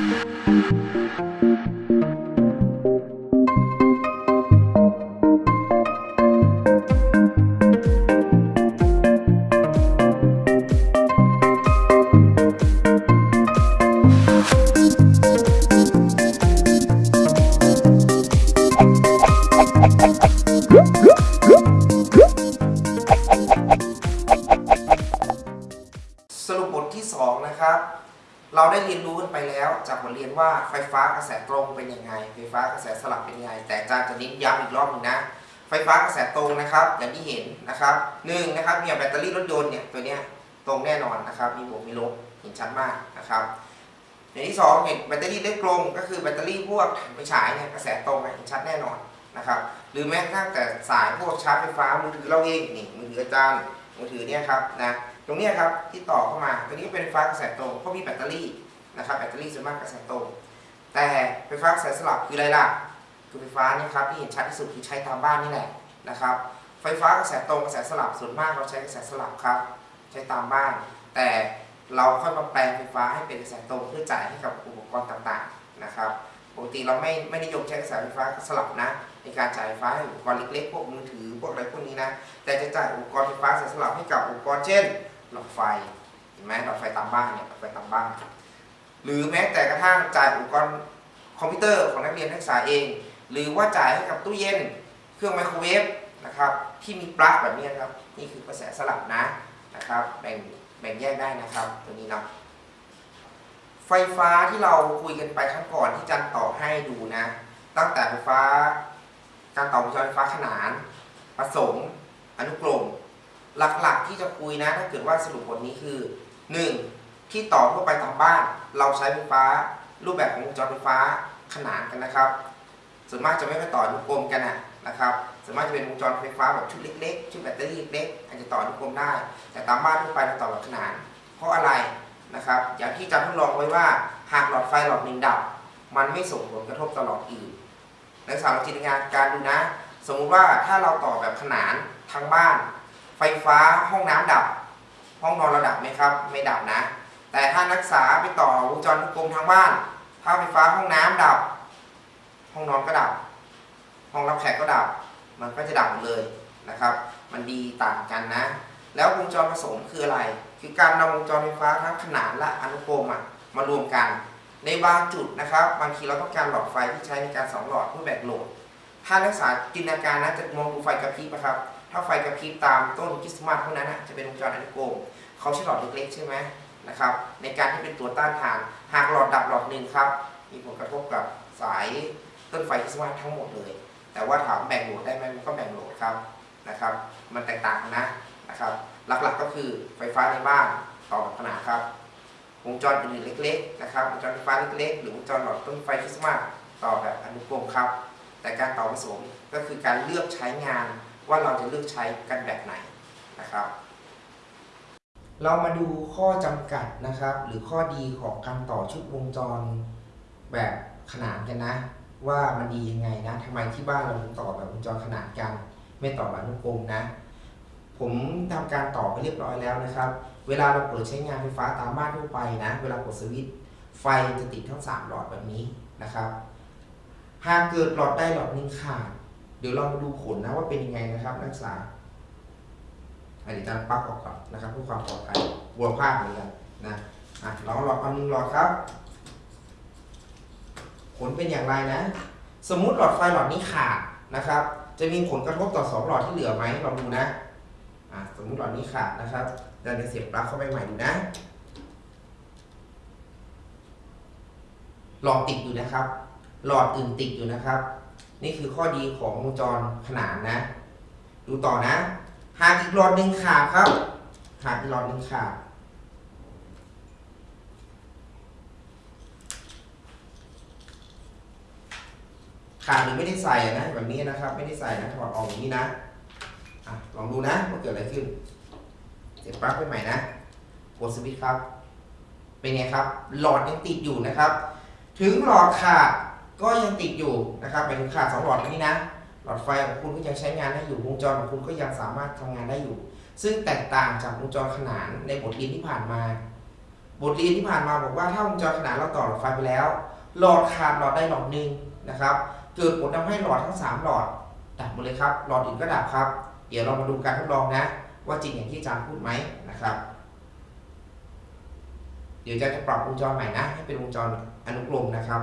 you เราได้เรียนรู้กันไปแล้วจากบทเรียนว่าไฟฟ้ากระแสตรงเป็นยังไง ไฟฟ้ากระแสสลับเป็นยังไง แต่อาจารย์จะเน้นย้ำอีกรอบหนึงนะ ไฟฟ้ากระแสตรงนะครับ อย่างที่เห็นนะครับหนึ่งนะครับเนี่ยแบตเตอรี่รถยนต์เนี่ยตัวเนี้ยตรงแน่นอนนะครับมีบวกมีลบเห็นชัดมากนะครับอย่างที่สองเห็นแบตเตอรี่ได้กลมก็คือแบตเตอรี่พวกถ่านไฟฉายเนี่ยกระแสตรงเห็นชัดแน่นอนนะครับหรือแม้กระทั่งแต่สายพวกชาร์จไฟฟ้ามือถือเราเองนี่มือถืออาจารย์ มือถือเนี่ยครับนะตรงนี้ครับที่ต่อเข้ามาตัวนี้ก็เป็นไฟฟ้ากระแสตรงเพราะมีแบตเตอรี่นะครับแบตเตอรี่ส่วนมากกระแสตรงแต่ไฟฟ้ากระแสสลับคืออะไรล่ะคือไฟฟ้านี่ครับที่เห็นชัดที่สุดคือใช้ตามบ้านนี่แหละนะครับ ไฟฟ้ากระแสตรงกระแสสลับส่วนมากเราใช้กระแสสลับครับ ใช้ตามบ้าน แต่เราค่อยมาแปลงไฟฟ้าให้เป็นกระแสตรงเพื่อจ่ายให้กับอุปกรณ์ต่างๆนะครับ ปกติเราไม่ไม่นิยมใช้กระแสไฟฟ้าสลับนะ ในการจ่ายไฟฟ้าให้อุปกรณ์เล็กๆพวกมือถือพวกอะไรพวกนี้นะ แต่จะจ่ายอุปกรณ์ไฟฟ้าสลับให้กับอุปกรณ์เช่นหลอดไฟเห็นไหมหลอดไฟตามบ้านเนี่ยหลอดไฟตามบ้าน หรือแม้แต่กระทั่งจ่ายอุปกรณ์คอมพิวเตอร์ของนักเรียนนักศึกษาเอง หรือว่าจ่ายให้กับตู้เย็น เครื่องไมโครเวฟนะครับที่มีปลั๊กแบบนี้ครับนี่คือกระแสสลับนะนะครับแบ่งแบ่งแยกได้นะครับตัวนี้เนาะ ไฟฟ้าที่เราคุยกันไปครั้งก่อนที่จันต่อให้ดูนะ ตั้งแต่ไฟฟ้า การต่อวงจรไฟฟ้าขนานผสมอนุกรมหลักๆที่จะคุยนะถ้าเกิดว่าสรุปบทนี้คือ 1. ที่ต่อทั่วไปตามบ้าน เราใช้ไฟฟ้า รูปแบบของวงจรไฟฟ้าขนานกันนะครับ ส่วนมากจะไม่ไปต่ออนุกรมกันนะนะครับส่วนมากจะเป็นวงจรไฟฟ้าแบบชุดเล็กๆชุดแบตเตอรี่เล็กๆอาจจะต่ออนุกรมได้ แต่ตามบ้านทั่วไปเราต่อแบบขนาน เพราะอะไร นะครับอย่างที่อาจารทดลองไว้ว่าหากหลอดไฟหลอดหนึ่งดับ มันไม่ส่งผลกระทบต่อหลอดอื่นนักศึกษาลองจินตนาการดูนะ สมมุติว่าถ้าเราต่อแบบขนานทั้งบ้าน ไฟฟ้าห้องน้ำดับ ห้องนอนเราดับไหมครับ ไม่ดับนะ แต่ถ้านักศึกษาไปต่อวงจรกรมทางบ้าน ถ้าไฟฟ้าห้องน้ำดับ ห้องนอนก็ดับ ห้องรับแขกก็ดับ มันก็จะดับหมดเลยนะครับ มันดีต่างกันนะ แล้ววงจรผสมคืออะไร คือการนำวงจรไฟฟ้าทั้งขนานและอนุกรมมารวมกัน ในบางจุดนะครับ บางทีเราต้องการหลอดไฟที่ใช้ในการสองหลอดเพื่อแบ่งโหลด ถ้านักศึกษาจินตนาการนะจะมองดูไฟกระพริบนะครับ ถ้าไฟกระพริบตามต้นคริสต์มาสพวกนั้นนะจะเป็นวงจรอนุกรมเขาใช้หลอดเล็กๆใช่ไหมนะครับ ในการที่เป็นตัวต้านทาน หากหลอดดับหลอดหนึ่งครับ มีผลกระทบกับสายต้นไฟคริสต์มาสทั้งหมดเลย แต่ว่าถามแบ่งโหลดได้ไหมมันก็แบ่งโหลดครับนะครับ มันแตกต่างนะ หลักๆก็คือไฟฟ้าในบ้านต่อแบบขนานครับ วงจรอื่นเล็กๆนะครับวงจรไฟฟ้าเล็กๆ หรือวงจรหลอดต้นไฟคริสต์มาสต่อแบบอนุกรมครับ แต่การต่อผสมก็คือการเลือกใช้งานว่าเราจะเลือกใช้กันแบบไหนนะครับ เรามาดูข้อจำกัดนะครับ หรือข้อดีของการต่อชุดวงจรแบบขนานกันนะ ว่ามันดียังไงนะทำไมที่บ้านเราถึงต่อแบบวงจรขนานกัน ไม่ต่อแบบอนุกรมนะ ผมทำการต่อไปเรียบร้อยแล้วนะครับ เวลาเราเปิดใช้งานไฟฟ้าตามบ้านทั่วไปนะ เวลากดสวิตช์ไฟจะติดทั้ง 3 หลอดแบบนี้นะครับ หากเกิดหลอดใดหลอดหนึ่งขาด เดี๋ยวเรามาดูผลนะว่าเป็นยังไงนะครับนักศึกษาอันนี้จะปลั๊กออกก่อนนะครับเพื่อความปลอดภัยวัวภาคเหมือนกันนะอะเราหลอดความหนึ่งหลอดครับ ผลเป็นอย่างไรนะ สมมุติหลอดไฟหลอดนี้ขาดนะครับ จะมีผลกระทบต่อสองหลอดที่เหลือไหมลองดูนะ อะสมมุติหลอดนี้ขาดนะครับเราจะเสียบปลั๊กเข้าไปใหม่ดูนะหลอดติดอยู่นะครับ หลอดอื่นติดอยู่นะครับ นี่คือข้อดีของวงจรขนานนะ ดูต่อนะ หากอีกหลอดหนึ่งขาดครับ หากอีกหลอดหนึ่งขาด ขาดหรือไม่ได้ใส่นะแบบนี้นะครับ ไม่ได้ใส่นะถอดออกอย่างนี้นะ ลองดูนะว่าเกิดอะไรขึ้น เสียบปลั๊กไปใหม่นะกดสวิตช์ครับ เป็นไงครับ หลอดยังติดอยู่นะครับ ถึงหลอดขาดก็ยังติดอยู่นะครับหมายถึงขาดสองหลอดนี้นะ หลอดไฟของคุณก็ยังใช้งานได้อยู่ วงจรของคุณก็ยังสามารถทำงานได้อยู่ ซึ่งแตกต่างจากวงจรขนานในบทเรียนที่ผ่านมา บทเรียนที่ผ่านมาบอกว่าถ้าวงจรขนานเราต่อหลอดไฟไปแล้ว หลอดขาดหลอดใดหลอดหนึ่งนะครับ เกิดผลทำให้หลอดทั้ง 3 หลอดดับหมดเลยครับ หลอดอื่นก็ดับครับ เดี๋ยวเรามาดูการทดลองนะ ว่าจริงอย่างที่อาจารย์พูดไหมนะครับ เดี๋ยวอาจารย์จะปรับวงจรใหม่นะ ให้เป็นวงจรอนุกรมนะครับ